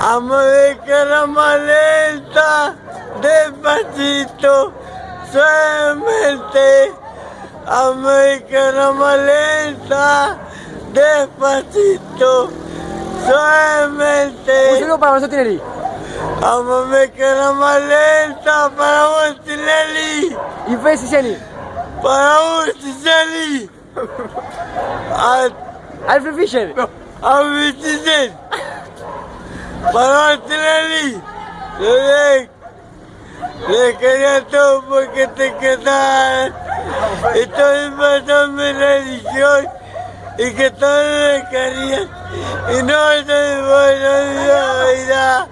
Amo de cara más lenta, despacito, suavemente. Amo de cara más lenta, despacito, suavemente. Un saludo para Alonso Tinelli. Amame cara más lenta para Montinelli, Y Fede Ciceni. para Montinelli. A, Alfred Fischer. a Montinelli. Para Montinelli. Le, le quería todo porque te quedas. Estoy pasando la edición y que todos le querían. Y no estoy buena vida.